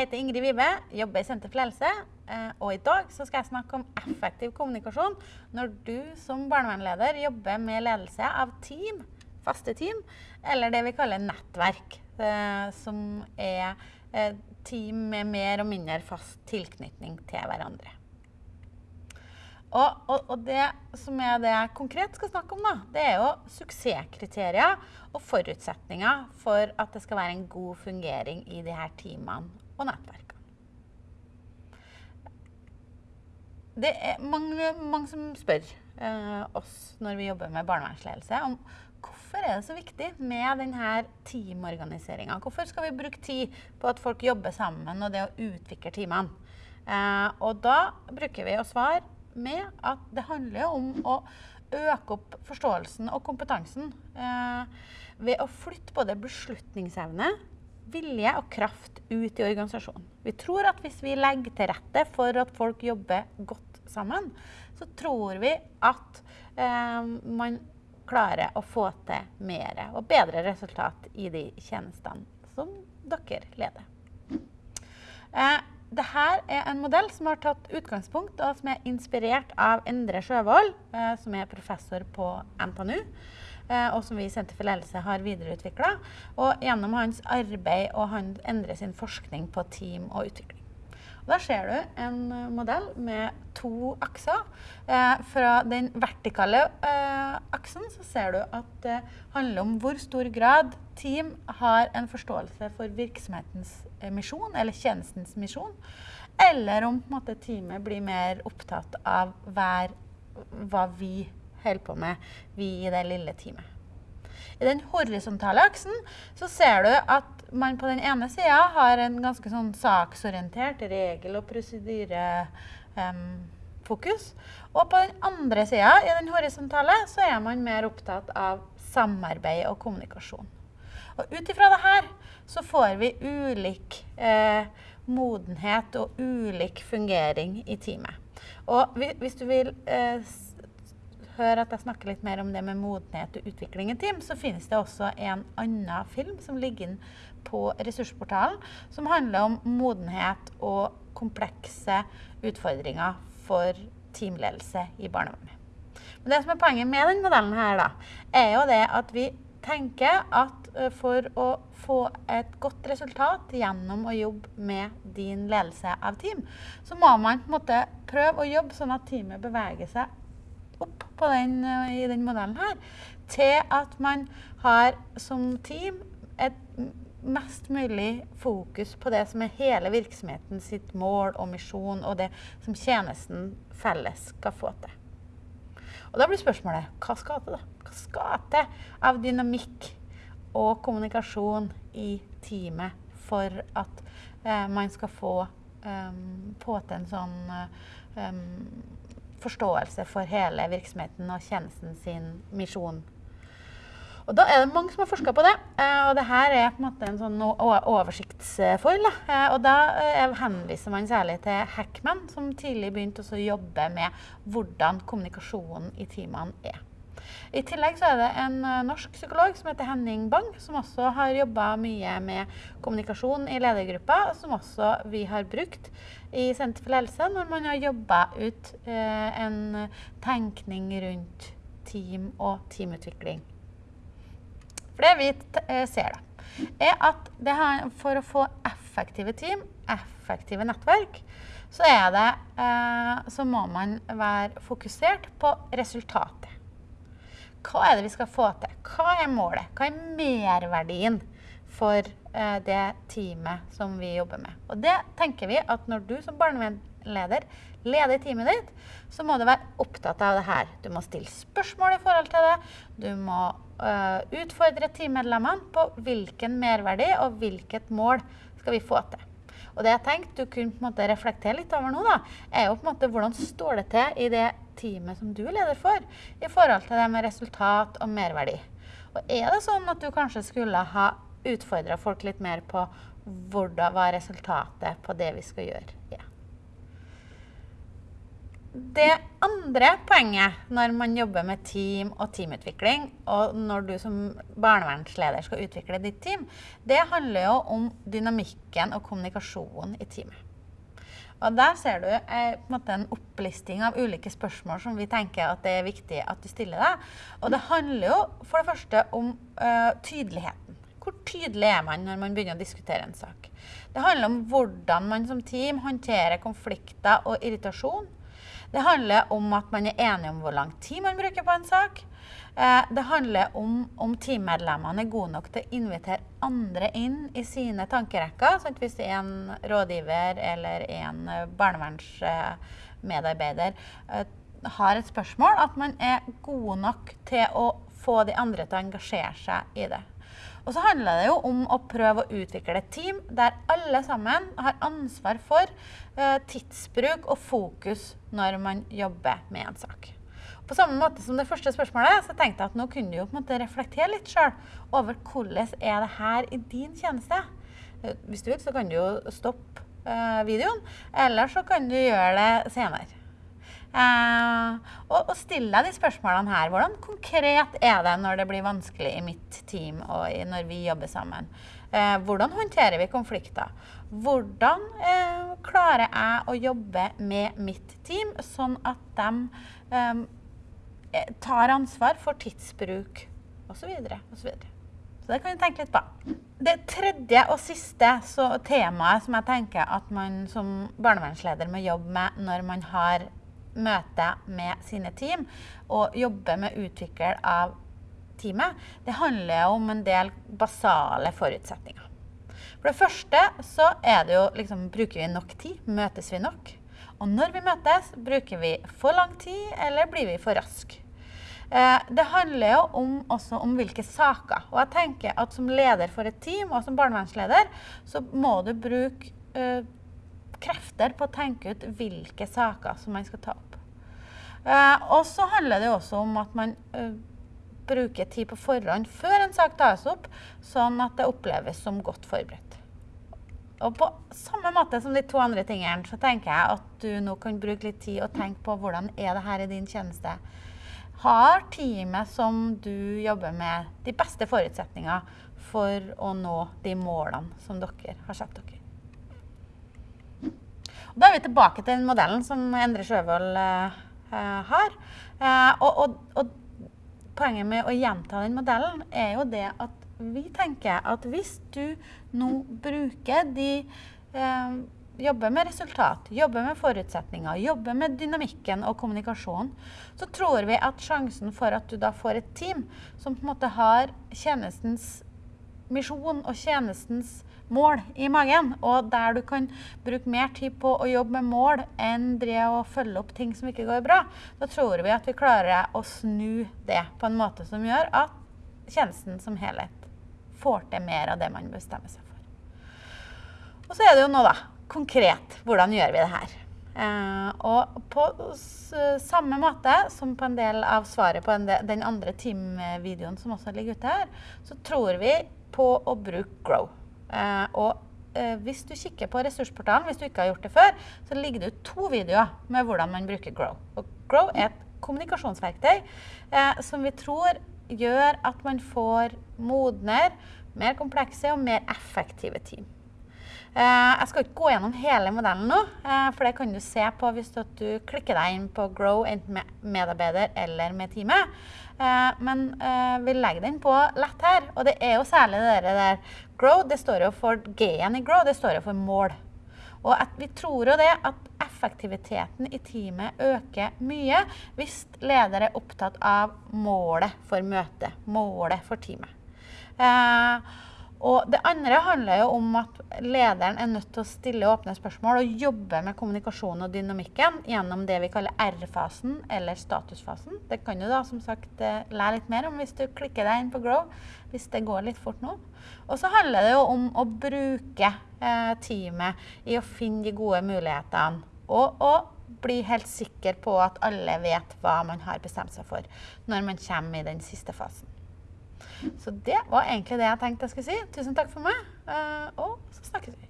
Jeg heter Ingrid Vibe, jobber i Senter for helse. Eh, og i dag skal jeg snakke om effektiv kommunikasjon når du som barnevernleder jobber med ledelse av team, faste team, eller det vi kaller nettverk. Eh, som er eh, team med mer og mindre fast tilknytning til hverandre. Og, og, og, det som er det jeg konkret skal snakke om, da, det er jo suksesskriterier og forutsetninger for at det skal være en god fungering i de her teamene og nettverkene. Det er mange, mange som spør eh, oss når vi jobber med barnevernsledelse, om hvorfor er det så viktig med denne teamorganiseringa. Hvorfor skal vi bruke tid på at folk jobber sammen og det å utvikle teamene? Eh, og da bruker vi å svare med at det handler om å øke opp forståelsen og kompetansen eh, ved å flytte både beslutningsevne, vilje og kraft ut i organisasjonen. Vi tror at hvis vi legger til rette for at folk jobber godt sammen, så tror vi at eh, man klarer å få til mer og bedre resultat i de tjenestene som dere leder. Eh, dette er en modell som har tatt utgangspunkt og som er inspirert av Endre Sjøvold, eh, som er professor på NTNU. Eh, og som vi i Senter for ledelse har videreutvikla. Og gjennom hans arbeid og han Endre sin forskning på team og utvikling. Da ser du en eh, modell med to akser. Eh, fra den vertikale eh, aksen så ser du at det handler om hvor stor grad team har en forståelse for virksomhetens eh, misjon, eller tjenestens misjon. Eller om måte, teamet blir mer opptatt av hver, hva vi holder på med, vi i det lille teamet. I den horisontale aksen så ser du at man på den ene sida har en ganske sånn saksorientert regel- og prosedyrefokus. Um, og på den andre sida, i den horisontale, så er man mer opptatt av samarbeid og kommunikasjon. Og ut ifra det her så får vi ulik eh, modenhet og ulik fungering i teamet. Og hvis du vil eh, høre at jeg snakker litt mer om det med modenhet og utvikling i team, så finnes det også en annen film som ligger på ressursportalen, som handler om modenhet og komplekse utfordringer for teamledelse i barnevernet. Men det som er poenget med denne modellen her, da, er jo det at vi tenker at for å få et godt resultat gjennom å jobbe med din ledelse av team, så må man på en måte prøve å jobbe sånn at teamet beveger seg opp den, i den modellen her, til at man har som team et mest mulig fokus på det som er hele virksomheten sitt mål og misjon, og det som tjenesten felles skal få til. Og da blir spørsmålet hva skal til, da? Hva skal til av dynamikk og kommunikasjon i teamet for at eh, man skal få, um, på til en sånn um, forståelse for hele virksomheten og tjenesten sin misjon. Og da er det mange som har forska på det. Eh, og det her er på en måte en sånn oversiktsfoil. Eh, og da eh, henviser man særlig til Hackman, som tidlig begynte å jobbe med hvordan kommunikasjonen i teamene er. I tillegg så er det en norsk psykolog som heter Henning Bang, som også har jobba mye med kommunikasjon i ledergruppa, som også vi har brukt i Senter for ledelse når man har jobba ut eh, en tenkning rundt team og teamutvikling. For det vi eh, ser, da, er at her, for å få effektive team, effektive nettverk, så, det, eh, så må man være fokusert på resultatet. Hva er det vi skal få til? Hva er målet? Hva er merverdien for Eh, det teamet som vi jobber med. Og det tenker vi at når du som barnevernleder leder teamet ditt, så må du være opptatt av det her. Du må stille spørsmål i forhold til det. Du må uh, utfordre teammedlemmene på hvilken merverdi og hvilket mål skal vi få til. Og det jeg tenkte du kunne reflektere litt over nå, da, er jo på en måte hvordan står det til i det teamet som du er leder for, i forhold til det med resultat og merverdi. Og er det sånn at du kanskje skulle ha utfordra folk litt mer på hvordan, var resultatet på det vi skal gjøre. Ja. det andre poenget når man jobber med team og teamutvikling, og når du som barnevernsleder skal utvikle ditt team, det handler jo om dynamikken og kommunikasjonen i teamet. Og der ser du eh, en, opplisting av ulike spørsmål som vi tenker at det er viktig at du stiller deg. Og det handler jo for det første om uh, tydeligheten. Hvor tydelig er man når man begynner å diskutere en sak? Det handler om hvordan man som team håndterer konflikter og irritasjon. Det handler om at man er enig om hvor lang tid man bruker på en sak. Eh, det handler om om teammedlemmene er gode nok til å invitere andre inn i sine tankerekker. Sant? Hvis det er en rådgiver eller en eh, barnevernsmedarbeider eh, har et spørsmål, at man er gode nok til å få de andre til å engasjere seg i det. Og så handler det jo om å prøve å utvikle et team der alle sammen har ansvar for tidsbruk og fokus når man jobber med en sak. På samme måte som det første spørsmålet, så tenkte jeg at nå kunne du jo på en måte reflektere litt sjøl over hvordan er det her i din tjeneste. Eh, hvis du vil, så kan du jo stoppe uh, videoen, eller så kan du gjøre det senere. Uh, og, og stille deg de spørsmålene her. Hvordan konkret er det når det blir vanskelig i mitt team og når vi jobber sammen? Uh, hvordan håndterer vi konflikter? Hvordan klarer jeg å jobbe med mitt team sånn at de Eh, tar ansvar for tidsbruk osv. Så, videre. så det kan du tenke litt på. Det tredje og siste temaet som jeg tenker at man som barnevernsleder må jobbe med når man har møte med sine team og jobber med utvikling av teamet, det handler om en del basale forutsetninger. For det første så er det jo liksom Bruker vi nok tid? Møtes vi nok? Og når vi møtes, bruker vi for lang tid, eller blir vi for raske? Eh, det handler jo om, også om hvilke saker. Og jeg tenker at som leder for et team, og som barnevernsleder, så må du bruke eh, krefter på å tenke ut hvilke saker som man skal ta opp. Eh, og så handler det også om at man eh, bruker tid på forhånd før en sak tas opp, sånn at det oppleves som godt forberedt. Og på samme måte som de to andre tingene, så tenker jeg at du nå kan bruke litt tid og tenke på hvordan er det her i din tjeneste. Har teamet som du jobber med, de beste forutsetninger for å nå de målene som dere har satt dere? Da er vi tilbake til den modellen som Endre Sjøvold uh, har. Uh, og, og, og, poenget med å gjenta den modellen er jo det at vi tenker at hvis du nå bruker de eh, Jobber med resultat, jobber med forutsetninger, jobber med dynamikken og kommunikasjonen, så tror vi at sjansen for at du da får et team som på en måte har tjenestens misjon og tjenestens mål i magen, og der du kan bruke mer tid på å jobbe med mål enn å følge opp ting som ikke går bra, da tror vi at vi klarer å snu det på en måte som gjør at tjenesten som helhet får til mer av det man bestemmer seg for. Og så er det jo nå, da, konkret. Hvordan gjør vi det her? Eh, og på samme måte som på en del av svaret på del, den andre team-videoen som også ligger ute her, så tror vi på å bruke Grow. Eh, og eh, hvis du kikker på ressursportalen, hvis du ikke har gjort det før, så ligger det ut to videoer med hvordan man bruker Grow. Og Grow er et kommunikasjonsverktøy eh, som vi tror gjør at man får modner, mer komplekse og mer effektive team. Eh, jeg skal ikke gå gjennom hele modellen nå, eh, for det kan du se på hvis du klikker deg inn på Grow, enten med medarbeider eller med teamet. Eh, men vi legger den på lett her, og det er jo særlig det der Grow. Det står jo for G-en i Grow, det står jo for mål. Og vi tror jo det at effektiviteten i teamet øker mye hvis leder er opptatt av målet for møtet, målet for teamet. Og det andre handler jo om at lederen er nødt til å stille åpne spørsmål og jobbe med kommunikasjonen og dynamikken gjennom det vi kaller R-fasen eller statusfasen. Det kan du da som sagt eh, lære litt mer om hvis du klikker deg inn på Grow, hvis det går litt fort nå. Og så handler det jo om å bruke eh, teamet i å finne de gode mulighetene. Og, og bli helt sikker på at alle vet hva man har bestemt seg for når man kommer i den siste fasen. Så det var egentlig det jeg tenkte jeg skulle si. Tusen takk for meg, eh, og så snakkes vi.